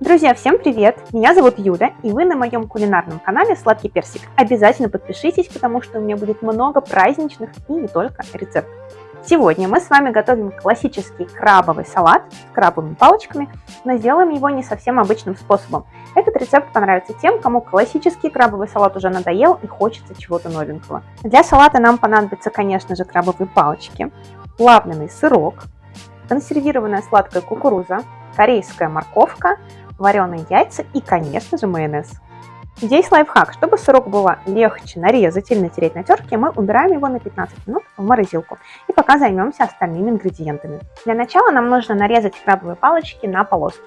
Друзья, всем привет! Меня зовут Юля, и вы на моем кулинарном канале Сладкий Персик. Обязательно подпишитесь, потому что у меня будет много праздничных и не только рецептов. Сегодня мы с вами готовим классический крабовый салат с крабовыми палочками, но сделаем его не совсем обычным способом. Этот рецепт понравится тем, кому классический крабовый салат уже надоел и хочется чего-то новенького. Для салата нам понадобятся, конечно же, крабовые палочки, плавленый сырок, консервированная сладкая кукуруза, корейская морковка, вареные яйца и, конечно же, майонез. Здесь лайфхак. Чтобы сырок было легче нарезать или натереть на терке, мы убираем его на 15 минут в морозилку. И пока займемся остальными ингредиентами. Для начала нам нужно нарезать крабовые палочки на полоски.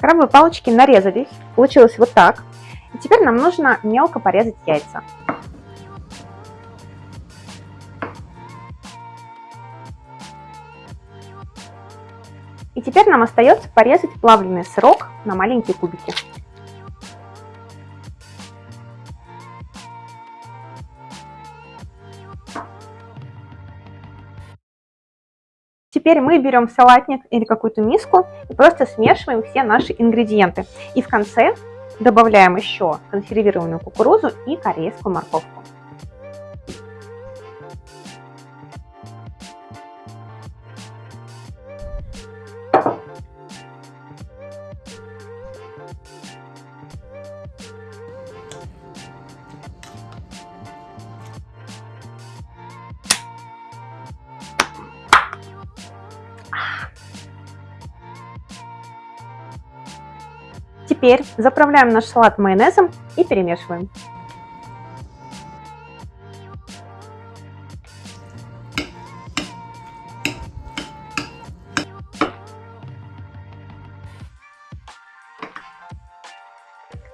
Крабовые палочки нарезались. Получилось вот так. И теперь нам нужно мелко порезать яйца. И теперь нам остается порезать плавленый сырок на маленькие кубики. Теперь мы берем салатник или какую-то миску и просто смешиваем все наши ингредиенты. И в конце Добавляем еще консервированную кукурузу и корейскую морковку. Теперь заправляем наш салат майонезом и перемешиваем.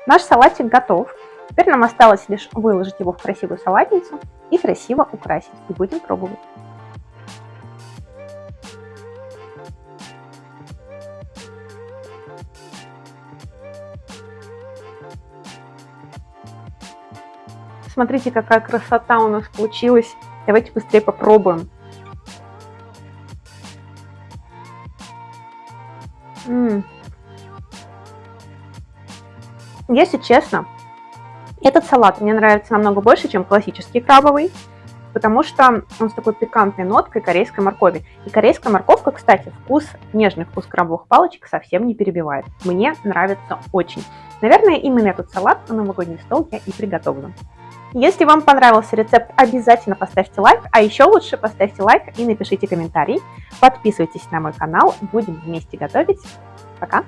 Наш салатик готов. Теперь нам осталось лишь выложить его в красивую салатницу и красиво украсить. И будем пробовать. Смотрите, какая красота у нас получилась. Давайте быстрее попробуем. М -м. Если честно, этот салат мне нравится намного больше, чем классический крабовый, потому что он с такой пикантной ноткой корейской моркови. И корейская морковка, кстати, вкус, нежный вкус крабовых палочек совсем не перебивает. Мне нравится очень. Наверное, именно этот салат на новогодний стол я и приготовлю. Если вам понравился рецепт, обязательно поставьте лайк, а еще лучше поставьте лайк и напишите комментарий. Подписывайтесь на мой канал, будем вместе готовить. Пока!